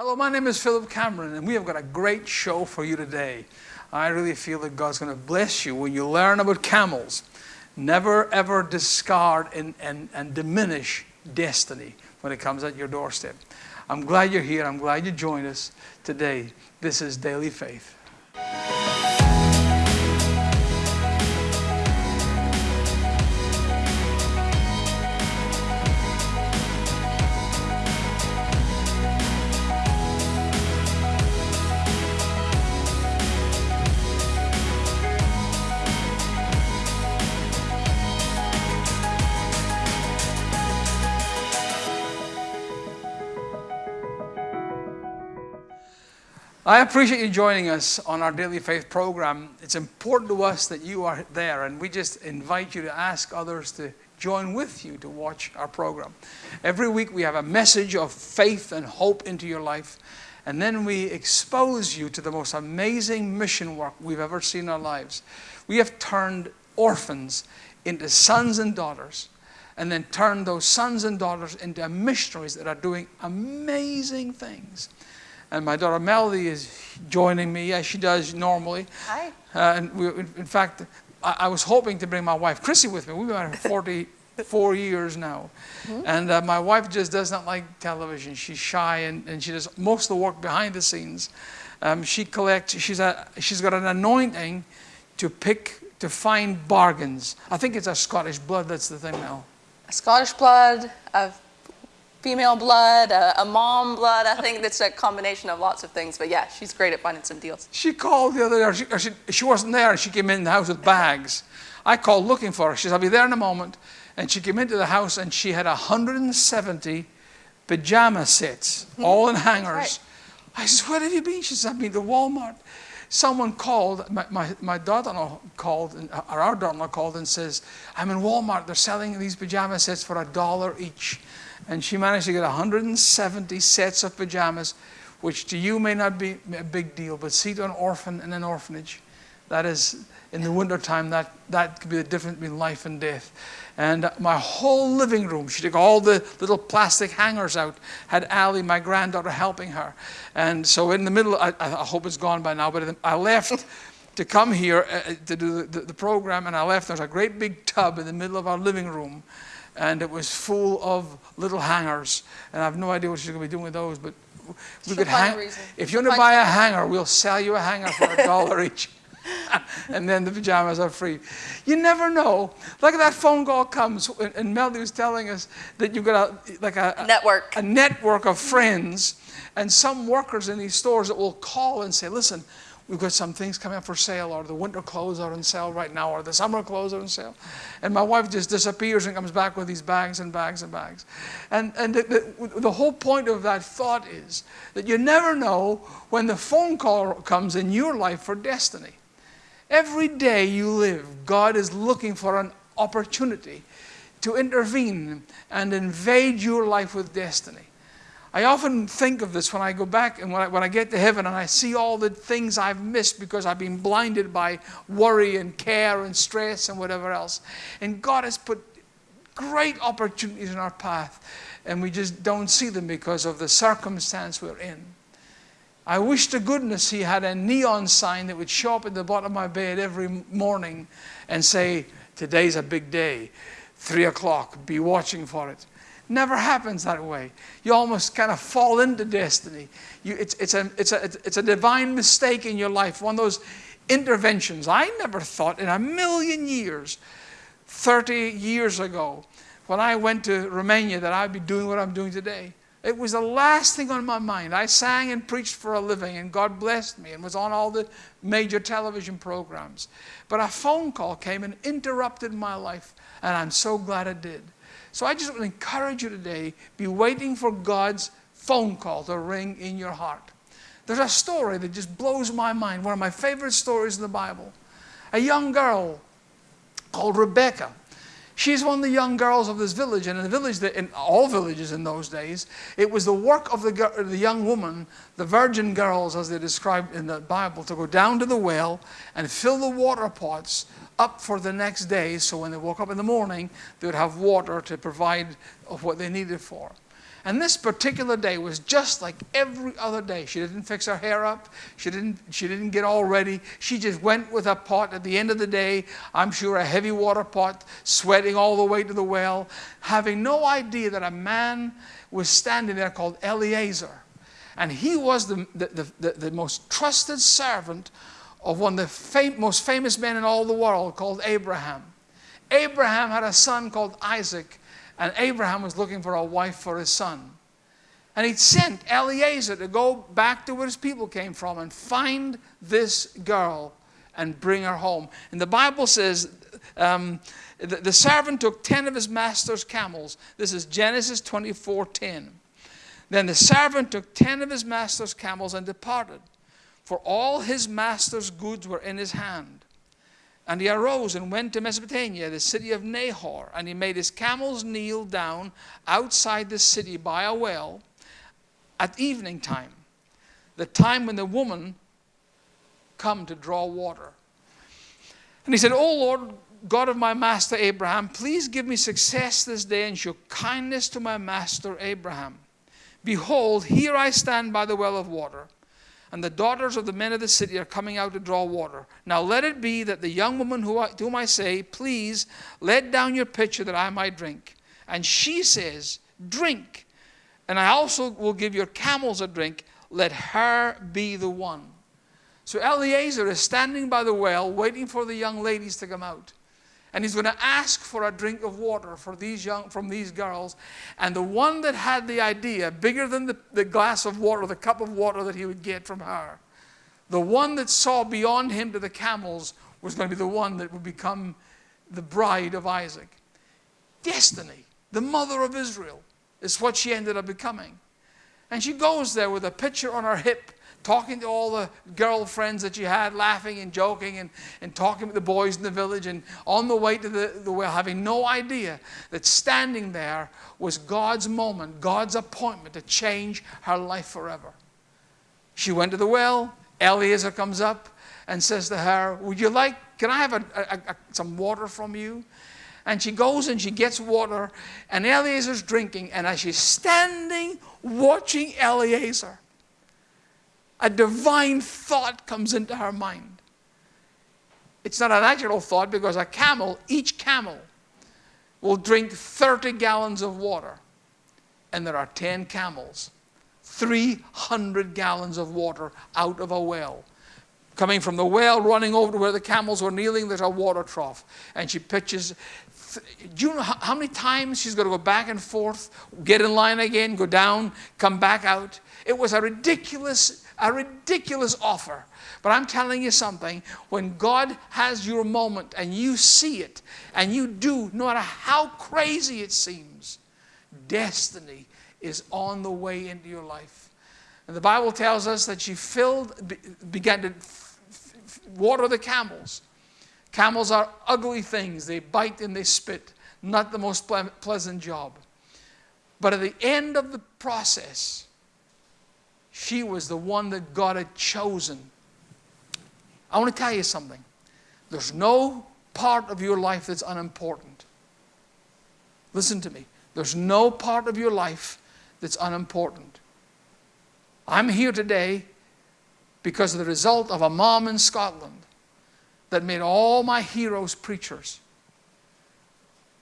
Hello, my name is Philip Cameron, and we have got a great show for you today. I really feel that God's going to bless you when you learn about camels. Never ever discard and, and, and diminish destiny when it comes at your doorstep. I'm glad you're here. I'm glad you joined us today. This is Daily Faith. I appreciate you joining us on our Daily Faith program. It's important to us that you are there, and we just invite you to ask others to join with you to watch our program. Every week we have a message of faith and hope into your life, and then we expose you to the most amazing mission work we've ever seen in our lives. We have turned orphans into sons and daughters, and then turned those sons and daughters into missionaries that are doing amazing things. And my daughter Melody is joining me as she does normally. Hi. Uh, and we, in fact, I, I, was hoping to bring my wife Chrissy with me. We've been married 44 years now. Mm-hmm. And uh, my wife just does not like television. She's shy and, and she does most of the work behind the scenes. Um, she collects, she's, a, she's got an anointing to pick, to find bargains. I think it's a Scottish blood that's the thing now. Scottish blood, a female blood, a, a, mom blood. I think it's a combination of lots of things. But yeah, she's great at finding some deals. She called the other day. She, she, she wasn't there. She came in the house with bags. I called looking for her. She said, I'll be there in a moment. And she came into the house and she had 170 pajama sets, all in hangers. Right. I said, Where have you been? She said, I've been to Walmart. Someone called, my, my, my daughter-in-law called, uh, or our daughter-in-law called and says, I'm in Walmart. They're selling these pajama sets for a dollar each and she managed to get 170 sets of pajamas, which to you may not be a big deal, but see to an orphan in an orphanage, that is, in the wintertime, that, that could be the difference between life and death. And my whole living room, she took all the little plastic hangers out, had Ali, my granddaughter, helping her. And so in the middle, I, I hope it's gone by now, but I left to come here uh, to do the, the, the program, and I left. There's a great big tub in the middle of our living room and it was full of little hangers. And I have no idea what she's going to be doing with those, but we could hang. If you want to buy a hanger, we'll sell you a hanger for a dollar each. and then the pajamas are free. You never know. Like that phone call comes, and Melody was telling us that you've got a, like a network, a, a network of friends, and some workers in these stores that will call and say, "Listen, we've got some things coming up for sale, or the winter clothes are on sale right now, or the summer clothes are on sale. And my wife just disappears and comes back with these bags and bags and bags. And, and the, the, the whole point of that thought is that you never know when the phone call comes in your life for destiny. Every day you live, God is looking for an opportunity to intervene and invade your life with destiny. I often think of this when I go back and when I, when I get to heaven and I see all the things I've missed because I've been blinded by worry and care and stress and whatever else. And God has put great opportunities in our path and we just don't see them because of the circumstance we're in. I wish to goodness He had a neon sign that would show up at the bottom of my bed every morning and say, Today's a big day, three o'clock, be watching for it. Never happens that way. You almost kind of fall into destiny. You, it's, it's, a, it's, a, it's a divine mistake in your life, one of those interventions. I never thought in a million years, 30 years ago, when I went to Romania, that I'd be doing what I'm doing today. It was the last thing on my mind. I sang and preached for a living, and God blessed me and was on all the major television programs. But a phone call came and interrupted my life, and I'm so glad it did. So I just want to encourage you today be waiting for God's phone call to ring in your heart. There's a story that just blows my mind, one of my favorite stories in the Bible. A young girl called Rebecca. She's one of the young girls of this village, and in the village, in all villages in those days, it was the work of the, the young woman, the virgin girls, as they described in the Bible, to go down to the well and fill the water pots up for the next day so when they woke up in the morning, they would have water to provide of what they needed for. And this particular day was just like every other day. She didn't fix her hair up. She didn't, she didn't get all ready. She just went with a pot at the end of the day, I'm sure a heavy water pot, sweating all the way to the well, having no idea that a man was standing there called Eliezer. And he was the, the, the, the most trusted servant of one of the fam- most famous men in all the world called Abraham. Abraham had a son called Isaac, and Abraham was looking for a wife for his son. And he sent Eliezer to go back to where his people came from and find this girl and bring her home. And the Bible says um, the, the servant took 10 of his master's camels. This is Genesis 24 10. Then the servant took 10 of his master's camels and departed, for all his master's goods were in his hand. And he arose and went to Mesopotamia, the city of Nahor, and he made his camels kneel down outside the city by a well at evening time, the time when the woman come to draw water. And he said, O Lord, God of my master Abraham, please give me success this day and show kindness to my master Abraham. Behold, here I stand by the well of water and the daughters of the men of the city are coming out to draw water. Now let it be that the young woman who I, to whom I say, Please let down your pitcher that I might drink. And she says, Drink. And I also will give your camels a drink. Let her be the one. So Eliezer is standing by the well, waiting for the young ladies to come out and he's going to ask for a drink of water for these young, from these girls. And the one that had the idea, bigger than the, the glass of water, the cup of water that he would get from her, the one that saw beyond him to the camels was going to be the one that would become the bride of Isaac. Destiny, the mother of Israel, is what she ended up becoming. And she goes there with a pitcher on her hip talking to all the girlfriends that you had, laughing and joking and, and talking with the boys in the village, and on the way to the, the well, having no idea that standing there was God's moment, God's appointment to change her life forever. She went to the well. Eliezer comes up and says to her, Would you like, can I have a, a, a, some water from you? And she goes and she gets water, and Eliezer's drinking, and as she's standing watching Eliezer, a divine thought comes into her mind. It's not a natural thought because a camel, each camel, will drink 30 gallons of water. And there are 10 camels, 300 gallons of water out of a well. Coming from the well, running over to where the camels were kneeling, there's a water trough. And she pitches. Do you know how many times she's going to go back and forth, get in line again, go down, come back out? It was a ridiculous a ridiculous offer. But I'm telling you something when God has your moment and you see it and you do, no matter how crazy it seems, destiny is on the way into your life. And the Bible tells us that she filled, began to water the camels. Camels are ugly things, they bite and they spit, not the most pleasant job. But at the end of the process, she was the one that God had chosen. I want to tell you something. There's no part of your life that's unimportant. Listen to me. There's no part of your life that's unimportant. I'm here today because of the result of a mom in Scotland that made all my heroes preachers.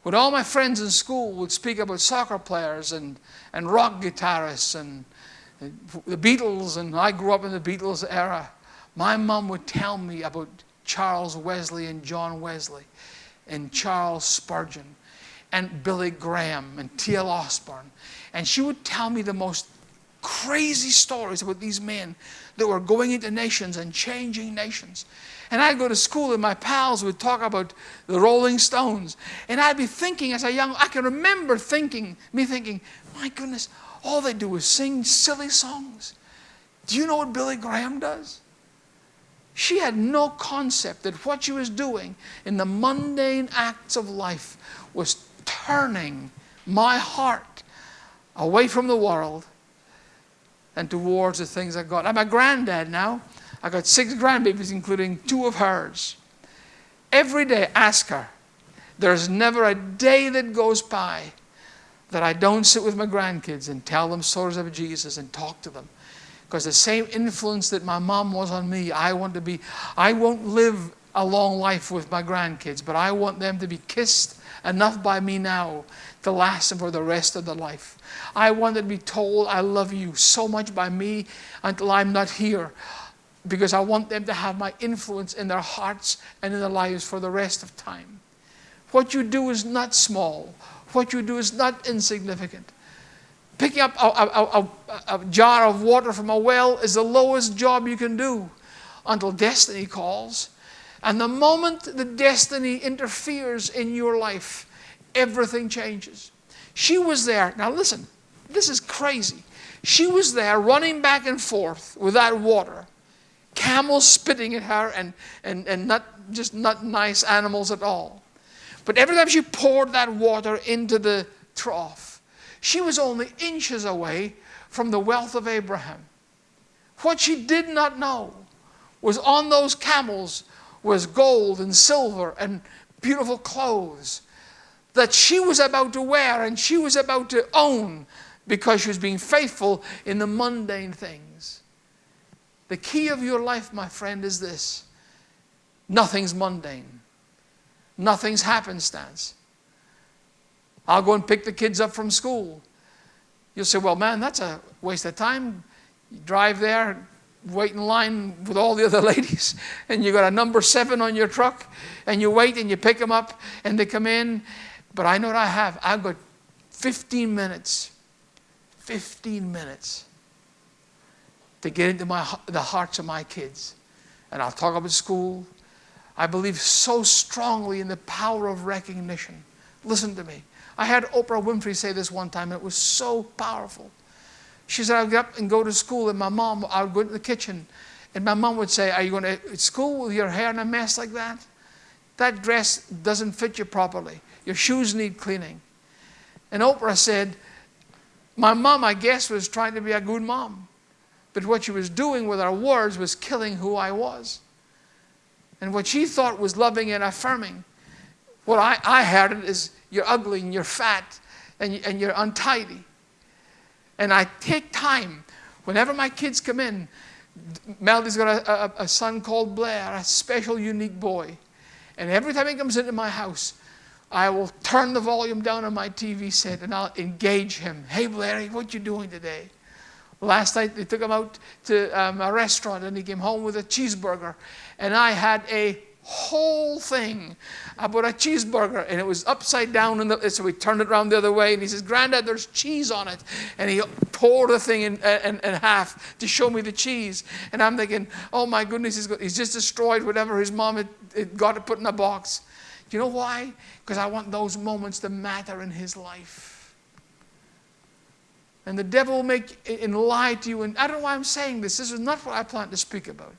When all my friends in school would speak about soccer players and, and rock guitarists and the Beatles, and I grew up in the Beatles era. My mom would tell me about Charles Wesley and John Wesley and Charles Spurgeon and Billy Graham and T.L. Osborn. And she would tell me the most crazy stories about these men that were going into nations and changing nations. And I'd go to school and my pals would talk about the Rolling Stones. And I'd be thinking as a young, I can remember thinking, me thinking, my goodness, all they do is sing silly songs. Do you know what Billy Graham does? She had no concept that what she was doing in the mundane acts of life was turning my heart away from the world and towards the things of God. I'm a granddad now. I got six grandbabies, including two of hers. Every day, ask her. There's never a day that goes by that I don't sit with my grandkids and tell them stories of Jesus and talk to them. Because the same influence that my mom was on me, I want to be, I won't live a long life with my grandkids, but I want them to be kissed enough by me now to last them for the rest of their life. I want them to be told, I love you so much by me until I'm not here because I want them to have my influence in their hearts and in their lives for the rest of time. What you do is not small. What you do is not insignificant. Picking up a, a, a, a, jar of water from a well is the lowest job you can do until destiny calls. And the moment the destiny interferes in your life, everything changes. She was there. Now, listen, this is crazy. She was there running back and forth with that water, camels spitting at her, and, and, and not just not nice animals at all. But every time she poured that water into the trough, she was only inches away from the wealth of Abraham. What she did not know was on those camels was gold and silver and beautiful clothes that she was about to wear and she was about to own because she was being faithful in the mundane things. The key of your life, my friend, is this nothing's mundane. Nothing's happenstance. I'll go and pick the kids up from school. You'll say, well, man, that's a waste of time. You drive there, wait in line with all the other ladies, and you got a number seven on your truck, and you wait and you pick them up, and they come in. But I know what I have. I've got 15 minutes, 15 minutes to get into my, the hearts of my kids. And I'll talk about school, I believe so strongly in the power of recognition. Listen to me. I had Oprah Winfrey say this one time, and it was so powerful. She said, I'd get up and go to school, and my mom, I would go into the kitchen, and my mom would say, Are you going to school with your hair in a mess like that? That dress doesn't fit you properly. Your shoes need cleaning. And Oprah said, My mom, I guess, was trying to be a good mom. But what she was doing with her words was killing who I was. And what she thought was loving and affirming, what I, I heard it is you're ugly and you're fat and, and you're untidy. And I take time, whenever my kids come in, Melody's got a, a, a son called Blair, a special, unique boy. And every time he comes into my house, I will turn the volume down on my TV set and I'll engage him. Hey, Blair, what you doing today? Last night they took him out to um, a restaurant and he came home with a cheeseburger. And I had a whole thing about a cheeseburger and it was upside down. In the, so we turned it around the other way and he says, Granddad, there's cheese on it. And he tore the thing in, in, in half to show me the cheese. And I'm thinking, oh my goodness, he's, got, he's just destroyed whatever his mom had, had got to put in a box. Do you know why? Because I want those moments to matter in his life. And the devil will make and lie to you. And I don't know why I'm saying this. This is not what I plan to speak about.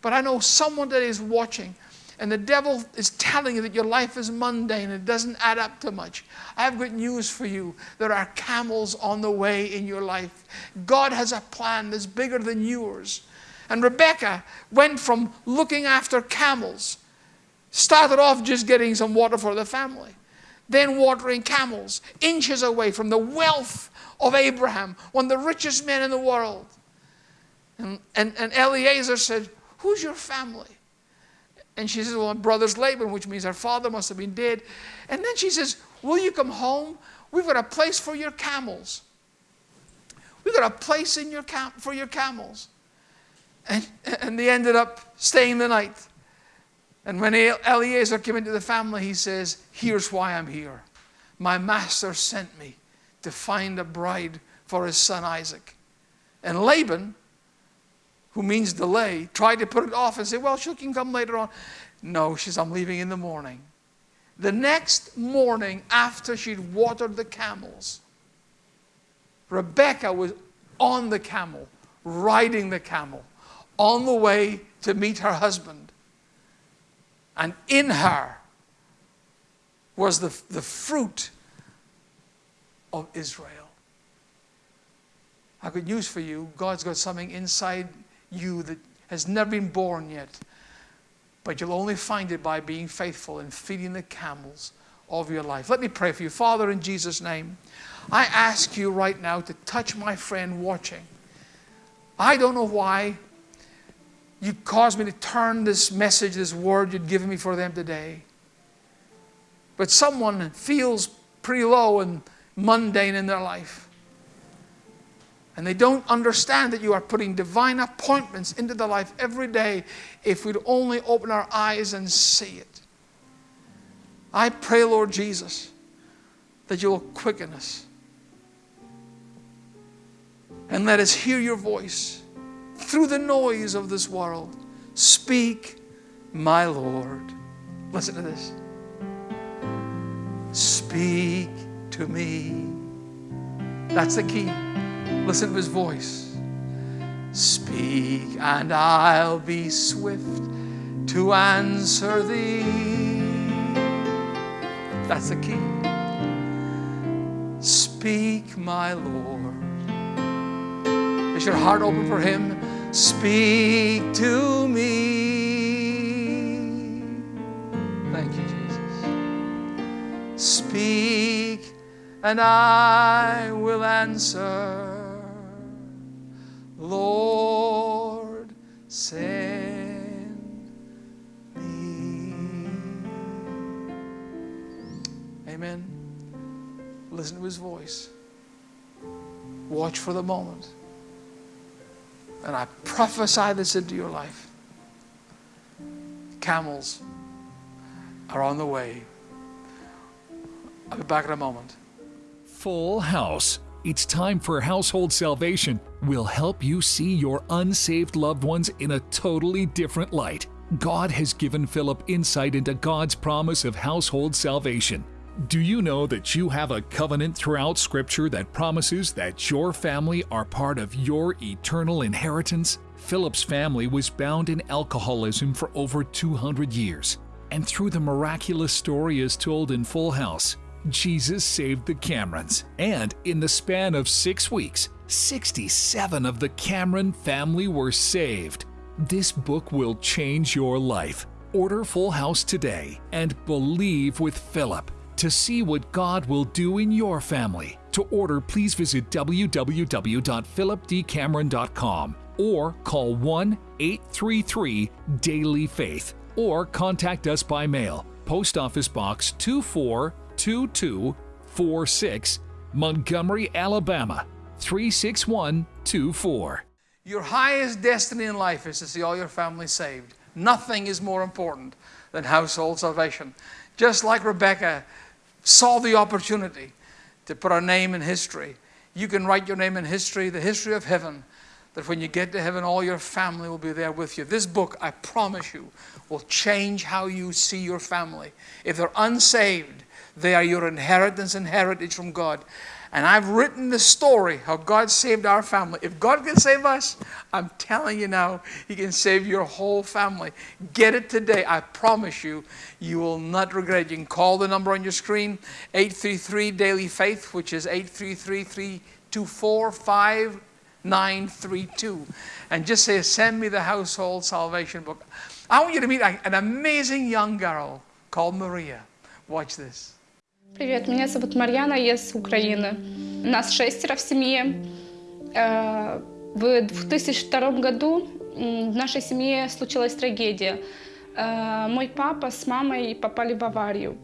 But I know someone that is watching, and the devil is telling you that your life is mundane, and it doesn't add up to much. I have good news for you. There are camels on the way in your life. God has a plan that's bigger than yours. And Rebecca went from looking after camels, started off just getting some water for the family, then watering camels, inches away from the wealth of Abraham, one of the richest men in the world. And, and, and Eliezer said, Who's your family? And she says, Well, my brother's Laban, which means our father must have been dead. And then she says, Will you come home? We've got a place for your camels. We've got a place in your cam- for your camels. And, and they ended up staying the night. And when Eliezer came into the family, he says, Here's why I'm here. My master sent me to find a bride for his son Isaac. And Laban, who means delay, tried to put it off and say, Well, she can come later on. No, she says, I'm leaving in the morning. The next morning, after she'd watered the camels, Rebecca was on the camel, riding the camel, on the way to meet her husband. And in her was the, the fruit of Israel. I got news for you. God's got something inside you that has never been born yet. But you'll only find it by being faithful and feeding the camels, of your life. Let me pray for you. Father, in Jesus' name, I ask you right now to touch my friend watching. I don't know why you caused me to turn this message, this word you'd given me for them today. But someone feels pretty low and mundane in their life. And they don't understand that you are putting divine appointments into their life every day if we'd only open our eyes and see it. I pray, Lord Jesus, that you will quicken us and let us hear your voice through the noise of this world. Speak, my Lord. Listen to this. Speak to me. That's the key. Listen to his voice. Speak, and I'll be swift to answer thee. That's the key. Speak, my Lord. Is your heart open for him? Speak to me. Thank you, Jesus. Speak, and I will answer. Lord, send me. Amen. Listen to his voice. Watch for the moment. And I prophesy this into your life. Camels are on the way. I'll be back in a moment. Full House. It's time for Household Salvation. We'll help you see your unsaved loved ones in a totally different light. God has given Philip insight into God's promise of household salvation. Do you know that you have a covenant throughout Scripture that promises that your family are part of your eternal inheritance? Philip's family was bound in alcoholism for over 200 years. And through the miraculous story as told in Full House, Jesus saved the Camerons. And in the span of six weeks, 67 of the Cameron family were saved. This book will change your life. Order Full House today and believe with Philip to see what God will do in your family. To order, please visit www.philipdcameron.com or call 1 833 Daily Faith or contact us by mail. Post Office Box 242246, Montgomery, Alabama 36124. Your highest destiny in life is to see all your family saved. Nothing is more important than household salvation. Just like Rebecca saw the opportunity to put our name in history, you can write your name in history, the history of heaven, that when you get to heaven, all your family will be there with you. This book, I promise you, will change how you see your family. If they're unsaved, they are your inheritance and heritage from God. And I've written the story how God saved our family. If God can save us, I'm telling you now, He can save your whole family. Get it today. I promise you, you will not regret it. You can call the number on your screen 833 Daily Faith, which is 833 324 And just say, Send me the household salvation book. I want you to meet an amazing young girl called Maria. Watch this. Привет, меня зовут Марьяна, я с Украины. Нас шестеро в семье. Э, В 2002 году в нашей семье случилась трагедия. Э, Мой папа с мамой попали в аварию.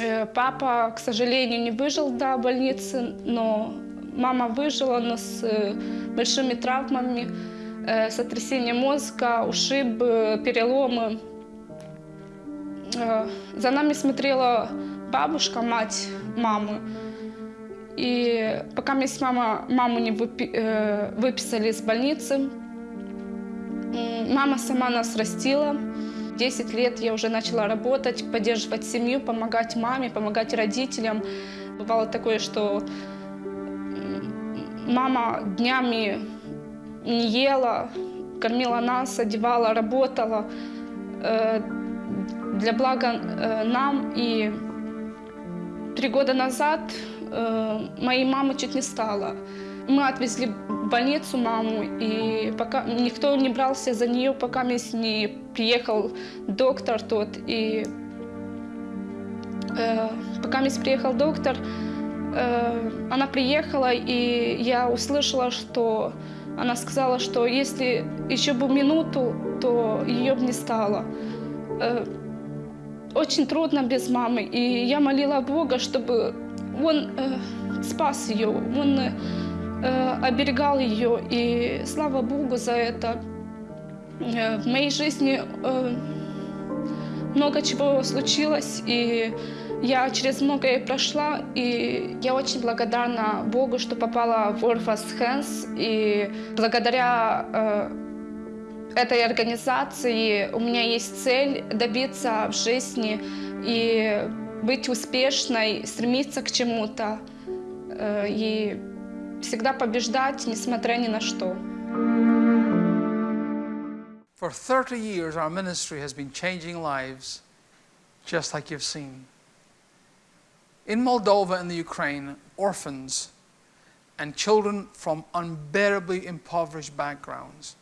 Э, Папа, к сожалению, не выжил до больницы, но мама выжила, но с большими травмами, э, сотрясение мозга, ушибы, переломы. За нами смотрела бабушка, мать мамы. И пока мы с мама, маму не выпи- э, выписали из больницы, мама сама нас растила. 10 лет я уже начала работать, поддерживать семью, помогать маме, помогать родителям. Бывало такое, что мама днями не ела, кормила нас, одевала, работала э, для блага э, нам. И три года назад э, моей мамы чуть не стало. Мы отвезли в больницу маму, и пока никто не брался за нее, пока не приехал доктор тот. И Э, Пока приехал доктор, э, она приехала, и я услышала, что она сказала, что если еще бы минуту, то ее бы не стало. Э, Очень трудно без мамы, и я молила Бога, чтобы Он э, спас ее, Он э, оберегал ее, и слава Богу за это. Э, В моей жизни э, много чего случилось, и я через многое прошла, и я очень благодарна Богу, что попала в Orphans Hands, и благодаря э, этой организации у меня есть цель добиться в жизни и быть успешной, стремиться к чему-то э, и всегда побеждать, несмотря ни на что. For 30 years, our ministry has been changing lives just like you've seen. In Moldova and the Ukraine, orphans and children from unbearably impoverished backgrounds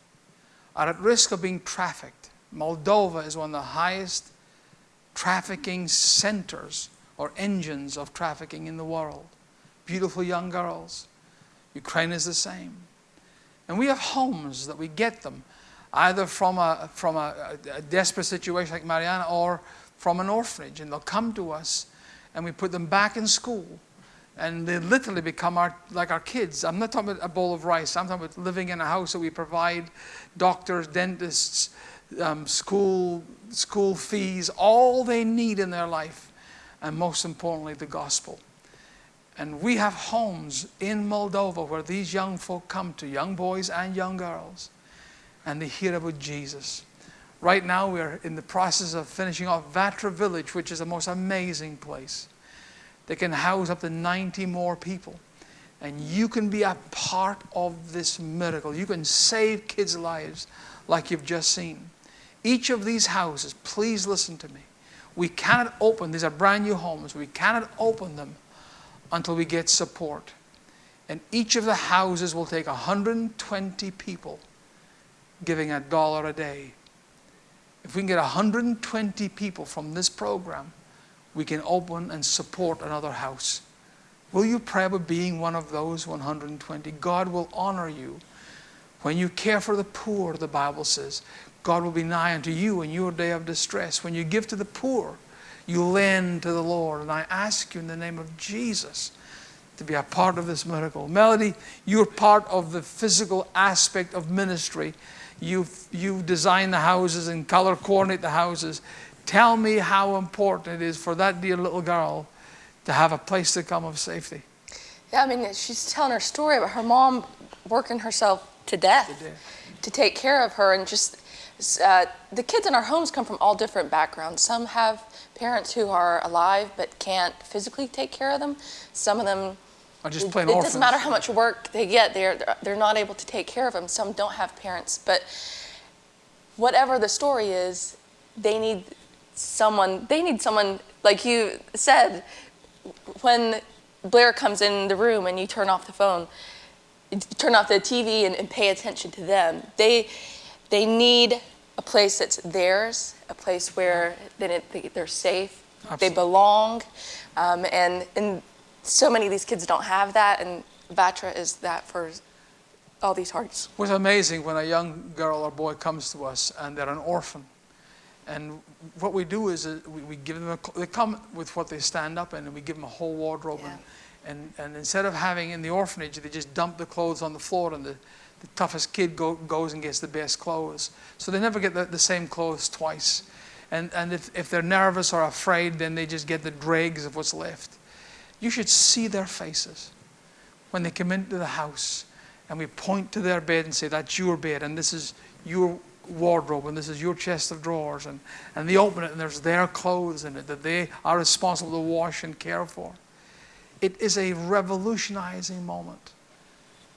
are at risk of being trafficked. Moldova is one of the highest trafficking centers or engines of trafficking in the world. Beautiful young girls. Ukraine is the same. And we have homes that we get them either from a, from a, a desperate situation like Mariana or from an orphanage. And they'll come to us and we put them back in school. And they literally become our, like our kids. I'm not talking about a bowl of rice. I'm talking about living in a house that we provide doctors, dentists, um, school, school fees, all they need in their life. And most importantly, the gospel. And we have homes in Moldova where these young folk come to, young boys and young girls, and they hear about Jesus. Right now, we're in the process of finishing off Vatra Village, which is the most amazing place. They can house up to 90 more people. And you can be a part of this miracle. You can save kids' lives like you've just seen. Each of these houses, please listen to me. We cannot open, these are brand new homes, we cannot open them until we get support. And each of the houses will take 120 people giving a dollar a day. If we can get 120 people from this program, we can open and support another house. Will you pray about being one of those 120? God will honor you. When you care for the poor, the Bible says, God will be nigh unto you in your day of distress. When you give to the poor, you lend to the Lord. And I ask you in the name of Jesus to be a part of this miracle. Melody, you're part of the physical aspect of ministry. You you design the houses and color coordinate the houses. Tell me how important it is for that dear little girl to have a place to come of safety. Yeah, I mean, she's telling her story about her mom working herself to death To death. to take care of her, and just uh, the kids in our homes come from all different backgrounds. Some have parents who are alive but can't physically take care of them. Some of them just it, plain it orphans. doesn't matter how much work they get; they're they're not able to take care of them. Some don't have parents, but whatever the story is, they need someone. They need someone like you said. When Blair comes in the room and you turn off the phone, turn off the TV and, and pay attention to them. They they need a place that's theirs, a place where they, they, they're safe, they belong, um, and and so many of these kids don't have that, and Vatra is that for all these hearts. What's amazing when a young girl or boy comes to us and they're an orphan, and what we do is uh, we, we give them a, they come with what they stand up in, and we give them a whole wardrobe, and, and and instead of having in the orphanage, they just dump the clothes on the floor, and the, the toughest kid go, goes and gets the best clothes, so they never get the, the same clothes twice, and and if if they're nervous or afraid, then they just get the dregs of what's left. You should see their faces when they come into the house and we point to their bed and say, That's your bed, and this is your wardrobe, and this is your chest of drawers. And, and they open it, and there's their clothes in it that they are responsible to wash and care for. It is a revolutionizing moment.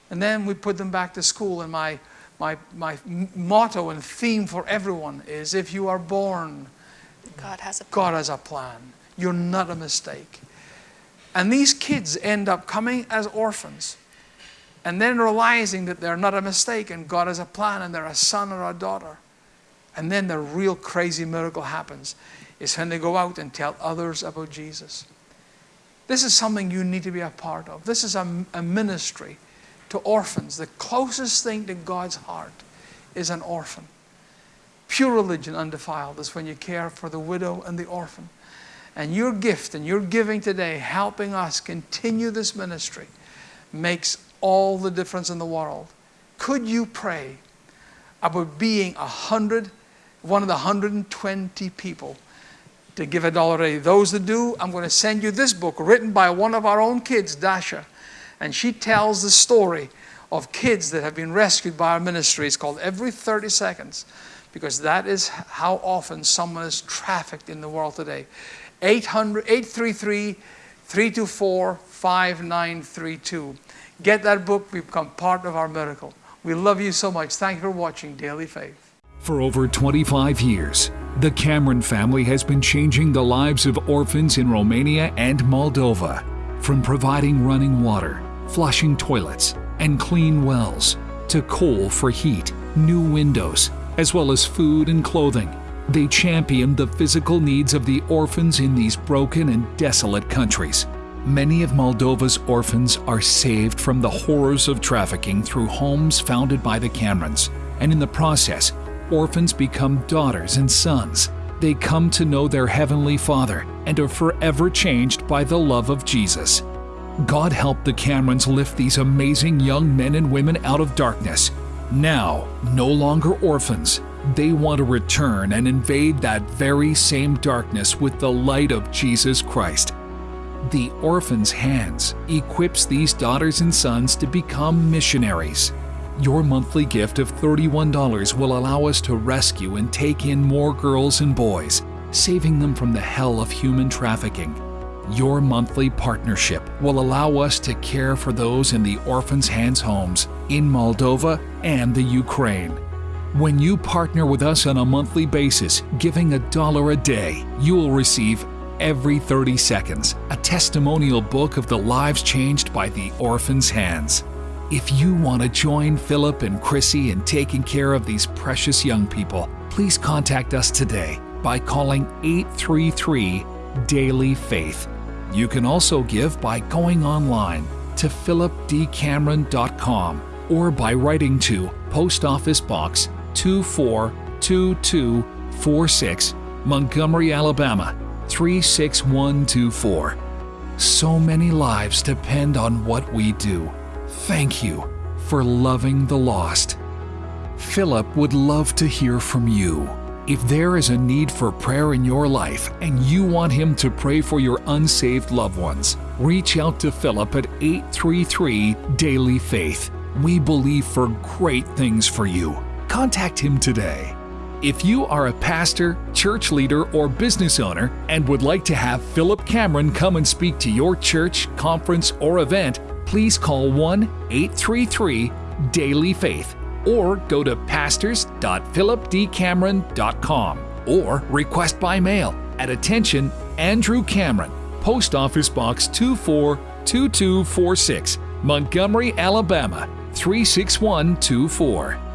And then we put them back to school, and my, my, my motto and theme for everyone is if you are born, God has a God has a plan. You're not a mistake. And these kids end up coming as orphans and then realizing that they're not a mistake and God has a plan and they're a son or a daughter. And then the real crazy miracle happens. is when they go out and tell others about Jesus. This is something you need to be a part of. This is a, a ministry to orphans. The closest thing to God's heart is an orphan. Pure religion, undefiled, is when you care for the widow and the orphan. And your gift and your giving today, helping us continue this ministry, makes all the difference in the world. Could you pray about being a hundred, one of the 120 people to give a dollar a day? Those that do, I'm going to send you this book written by one of our own kids, Dasha. And she tells the story of kids that have been rescued by our ministry. It's called Every 30 Seconds because that is how often someone is trafficked in the world today. 800, 833 324 5932. Get that book, become part of our miracle. We love you so much. Thank you for watching Daily Faith. For over 25 years, the Cameron family has been changing the lives of orphans in Romania and Moldova. From providing running water, flushing toilets, and clean wells, to coal for heat, new windows, as well as food and clothing. They champion the physical needs of the orphans in these broken and desolate countries. Many of Moldova's orphans are saved from the horrors of trafficking through homes founded by the Camerons, and in the process, orphans become daughters and sons. They come to know their Heavenly Father and are forever changed by the love of Jesus. God help the Camerons lift these amazing young men and women out of darkness. Now, no longer orphans, they want to return and invade that very same darkness with the light of Jesus Christ. The Orphan's Hands equips these daughters and sons to become missionaries. Your monthly gift of $31 will allow us to rescue and take in more girls and boys, saving them from the hell of human trafficking. Your monthly partnership will allow us to care for those in the Orphan's Hands homes in Moldova and the Ukraine. When you partner with us on a monthly basis, giving a dollar a day, you will receive every 30 seconds a testimonial book of the lives changed by the Orphan's Hands. If you want to join Philip and Chrissy in taking care of these precious young people, please contact us today by calling 833 Daily Faith. You can also give by going online to philipdcameron.com or by writing to Post Office Box 242246, Montgomery, Alabama 36124. So many lives depend on what we do. Thank you for loving the lost. Philip would love to hear from you. If there is a need for prayer in your life and you want him to pray for your unsaved loved ones, reach out to Philip at 833 Daily Faith. We believe for great things for you. Contact him today. If you are a pastor, church leader, or business owner and would like to have Philip Cameron come and speak to your church, conference, or event, please call 1 833 Daily Faith or go to pastors.philipdcameron.com or request by mail at attention Andrew Cameron, Post Office Box 242246, Montgomery, Alabama 36124.